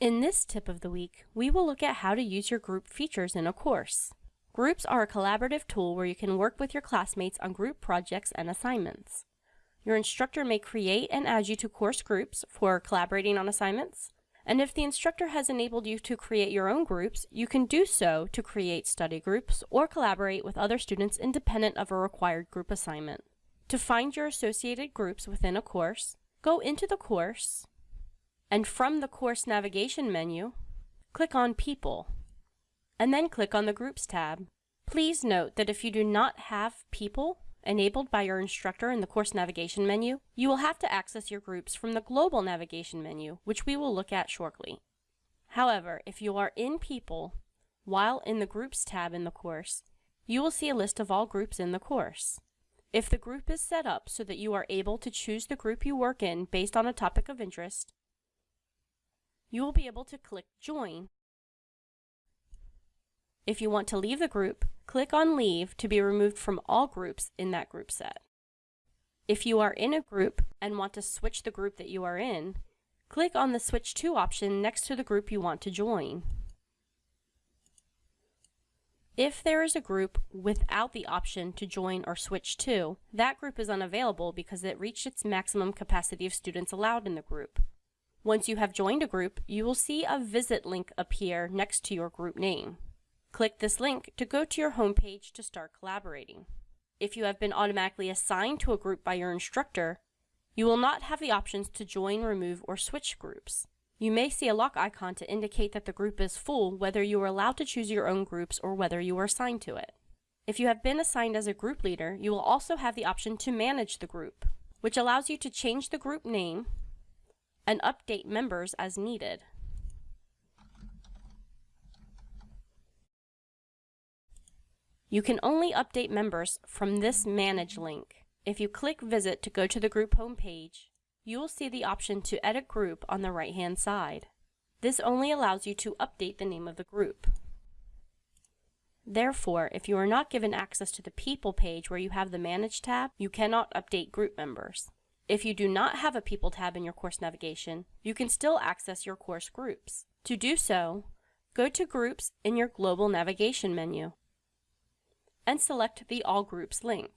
In this tip of the week, we will look at how to use your group features in a course. Groups are a collaborative tool where you can work with your classmates on group projects and assignments. Your instructor may create and add you to course groups for collaborating on assignments, and if the instructor has enabled you to create your own groups, you can do so to create study groups or collaborate with other students independent of a required group assignment. To find your associated groups within a course, go into the course, and from the course navigation menu, click on People, and then click on the Groups tab. Please note that if you do not have People enabled by your instructor in the course navigation menu, you will have to access your groups from the global navigation menu, which we will look at shortly. However, if you are in People, while in the Groups tab in the course, you will see a list of all groups in the course. If the group is set up so that you are able to choose the group you work in based on a topic of interest, you will be able to click Join. If you want to leave the group, click on Leave to be removed from all groups in that group set. If you are in a group and want to switch the group that you are in, click on the Switch To option next to the group you want to join. If there is a group without the option to join or switch to, that group is unavailable because it reached its maximum capacity of students allowed in the group. Once you have joined a group, you will see a visit link appear next to your group name. Click this link to go to your homepage to start collaborating. If you have been automatically assigned to a group by your instructor, you will not have the options to join, remove, or switch groups. You may see a lock icon to indicate that the group is full whether you are allowed to choose your own groups or whether you are assigned to it. If you have been assigned as a group leader, you will also have the option to manage the group, which allows you to change the group name and update members as needed. You can only update members from this Manage link. If you click Visit to go to the group homepage, you will see the option to edit group on the right hand side. This only allows you to update the name of the group. Therefore, if you are not given access to the People page where you have the Manage tab, you cannot update group members. If you do not have a People tab in your course navigation, you can still access your course groups. To do so, go to Groups in your Global Navigation menu and select the All Groups link.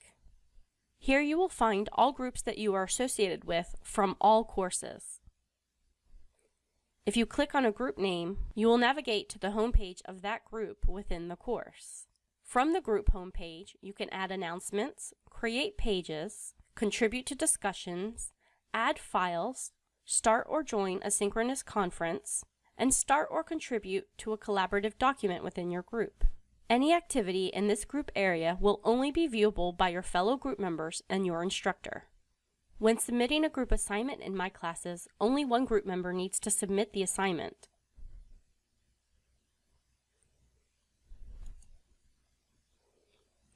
Here you will find all groups that you are associated with from all courses. If you click on a group name, you will navigate to the homepage of that group within the course. From the group homepage, you can add announcements, create pages, contribute to discussions, add files, start or join a synchronous conference, and start or contribute to a collaborative document within your group. Any activity in this group area will only be viewable by your fellow group members and your instructor. When submitting a group assignment in my classes, only one group member needs to submit the assignment.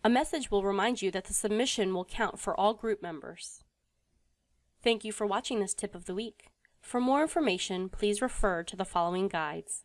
A message will remind you that the submission will count for all group members. Thank you for watching this tip of the week. For more information, please refer to the following guides.